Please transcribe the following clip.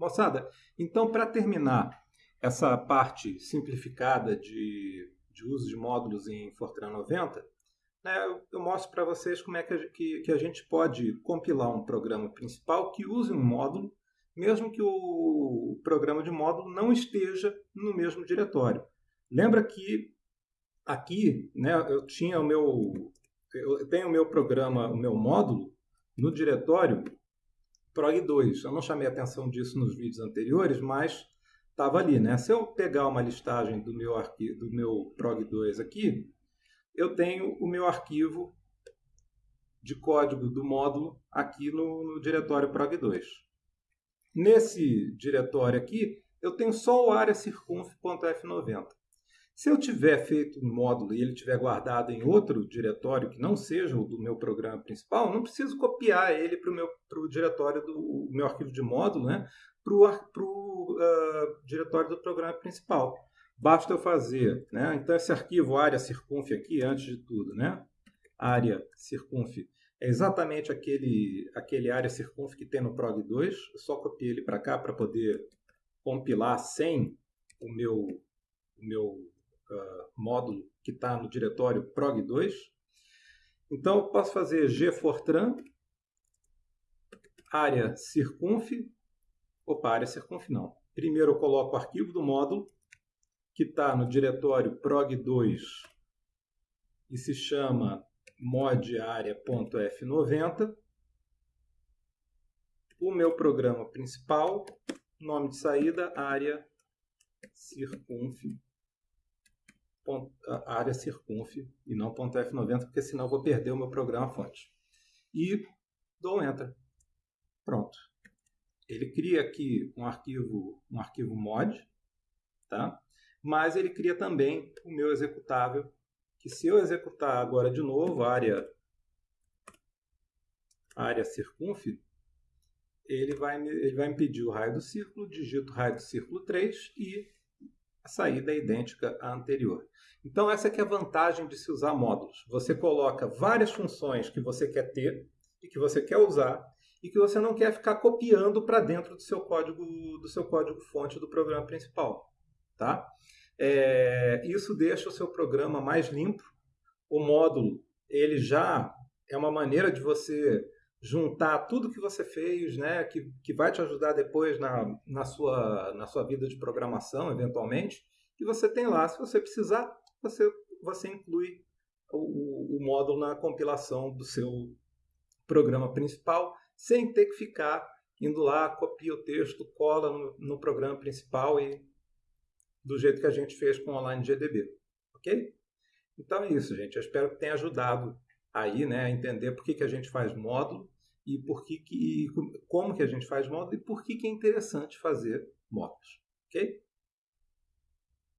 Moçada, então para terminar essa parte simplificada de, de uso de módulos em Fortran 90, né, eu, mostro para vocês como é que a, que, que a gente pode compilar um programa principal que use um módulo, mesmo que o programa de módulo não esteja no mesmo diretório. Lembra que aqui né, eu tinha o meu eu tenho o meu programa, o meu módulo no diretório prog2. Eu não chamei atenção disso nos vídeos anteriores, mas estava ali, né? Se eu pegar uma listagem do meu arquivo, do meu prog2 aqui, eu tenho o meu arquivo de código do módulo aqui no, no diretório prog2. Nesse diretório aqui, eu tenho só o área circunf.f90. Se eu tiver feito um módulo e ele tiver guardado em outro diretório que não seja o do meu programa principal, não preciso copiar ele para o meu pro diretório do meu arquivo de módulo, né? Para o uh, diretório do programa principal. Basta eu fazer, né? Então esse arquivo área circunf aqui, antes de tudo, né? Área circunf é exatamente aquele aquele área circunf que tem no prog 2. Eu só copiei ele para cá para poder compilar sem o meu o meu uh, módulo que está no diretório prog2. Então, eu posso fazer gfortran, área circunf, opa, área circunf não. Primeiro eu coloco o arquivo do módulo, que está no diretório prog2 e se chama modarea.f90. O meu programa principal, nome de saída, área circunf área circunf e não .f90, porque senão vou perder o meu programa fonte. E dou enter. Pronto. Ele cria aqui um arquivo, um arquivo mod, tá? mas ele cria também o meu executável, que se eu executar agora de novo a área, área circunf, ele vai, me, ele vai me pedir o raio do círculo, digito raio do círculo 3 e a saída é idêntica à anterior. Então essa é a vantagem de se usar módulos. Você coloca várias funções que você quer ter e que você quer usar e que você não quer ficar copiando para dentro do seu código do seu código fonte do programa principal, tá? É, isso deixa o seu programa mais limpo. O módulo ele já é uma maneira de você juntar tudo que você fez, né, que, que vai te ajudar depois na, na, sua, na sua vida de programação, eventualmente, e você tem lá, se você precisar, você, você inclui o, o módulo na compilação do seu programa principal, sem ter que ficar indo lá, copia o texto, cola no, no programa principal e do jeito que a gente fez com o Online GDB, ok? Então é isso, gente. Eu espero que tenha ajudado aí, né, a entender por que, que a gente faz módulo e por que, que como que a gente faz módulo e por que, que é interessante fazer módulos, ok?